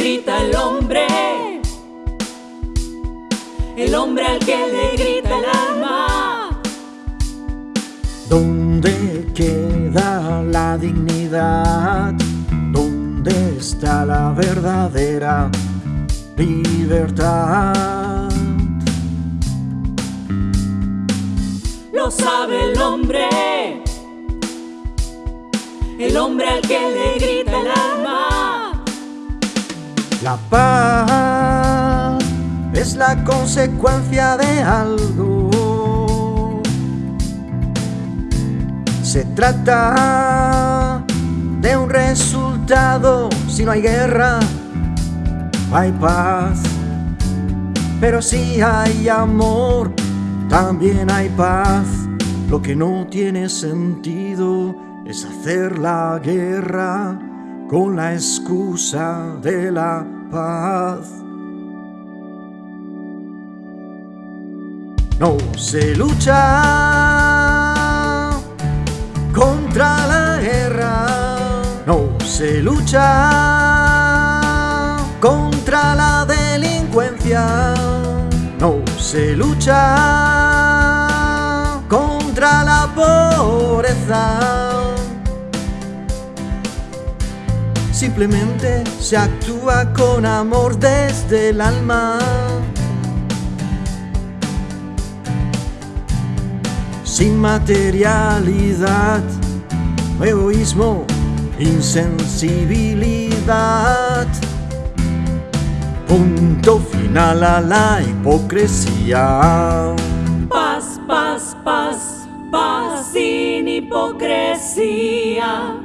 grita el hombre, el hombre al que le grita el alma. ¿Dónde queda la dignidad? ¿Dónde está la verdadera libertad? Lo sabe el hombre, el hombre al que le grita el alma. La paz es la consecuencia de algo. Se trata de un resultado. Si no hay guerra, hay paz. Pero si hay amor, también hay paz. Lo que no tiene sentido es hacer la guerra con la excusa de la paz. No se lucha contra la guerra, no se lucha contra la delincuencia, no se lucha contra la pobreza. Simplemente se actúa con amor desde el alma. Sin materialidad, egoísmo, insensibilidad. Punto final a la hipocresía. Paz, paz, paz, paz sin hipocresía.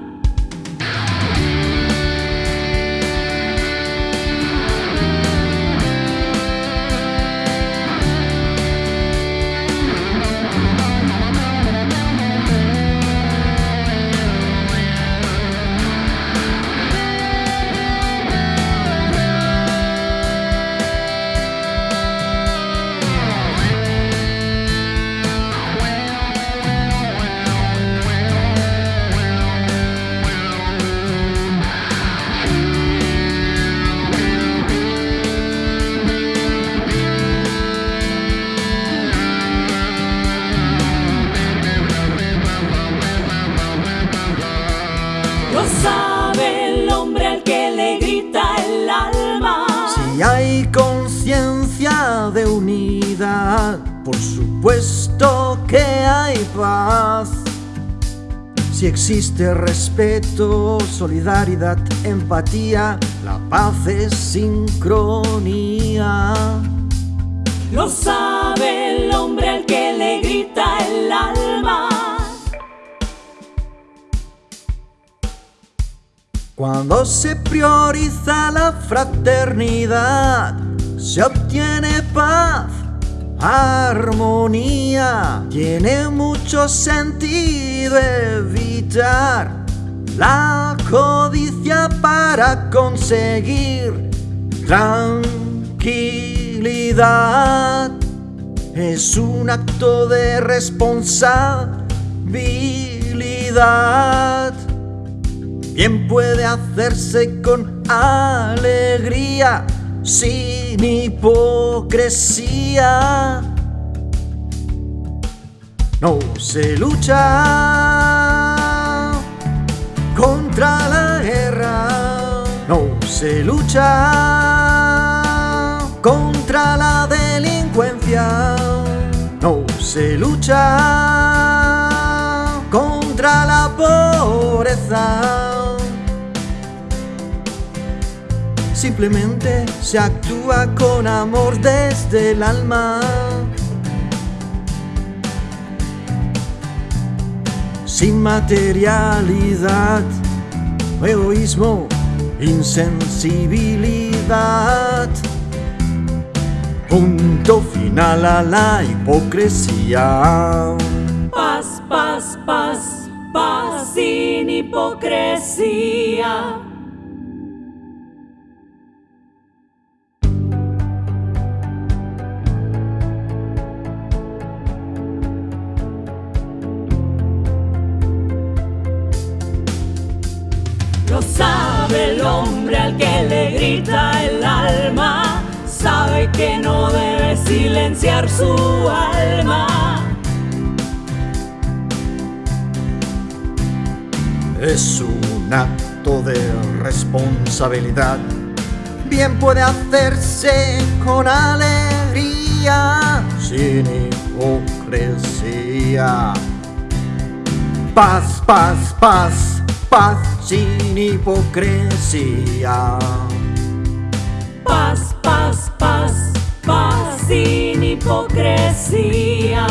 Si existe respeto, solidaridad, empatía, la paz es sincronía. Lo sabe el hombre al que le grita el alma. Cuando se prioriza la fraternidad, se obtiene paz, armonía. Tiene mucho sentido evitar la codicia para conseguir tranquilidad. Es un acto de responsabilidad. Bien puede hacerse con alegría, sin hipocresía. No se lucha contra la guerra, no se lucha contra la delincuencia, no se lucha contra la pobreza. Simplemente se actúa con amor desde el alma. Sin materialidad, egoísmo, insensibilidad. Punto final a la hipocresía. Paz, paz, paz, paz sin hipocresía. Sabe el hombre al que le grita el alma, sabe que no debe silenciar su alma. Es un acto de responsabilidad, bien puede hacerse con alegría, sin hipocresía. Paz, paz, paz, paz sin hipocresía. Paz, paz, paz, paz sin hipocresía.